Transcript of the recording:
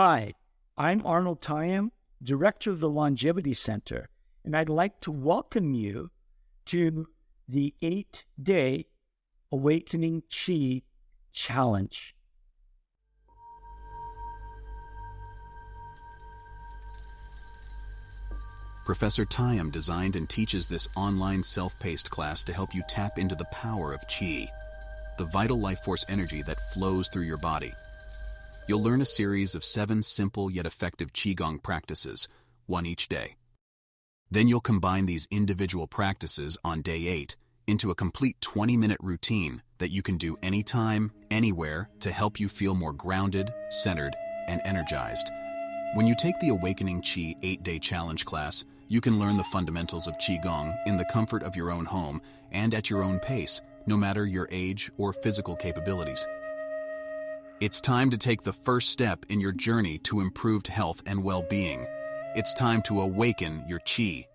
Hi, I'm Arnold Tayam, Director of the Longevity Center, and I'd like to welcome you to the eight day Awakening Qi Challenge. Professor Tayam designed and teaches this online self-paced class to help you tap into the power of Qi, the vital life force energy that flows through your body. You'll learn a series of seven simple yet effective Qigong practices, one each day. Then you'll combine these individual practices on day eight into a complete 20-minute routine that you can do anytime, anywhere to help you feel more grounded, centered, and energized. When you take the Awakening Qi 8-Day Challenge class, you can learn the fundamentals of Qigong in the comfort of your own home and at your own pace, no matter your age or physical capabilities. It's time to take the first step in your journey to improved health and well-being. It's time to awaken your Qi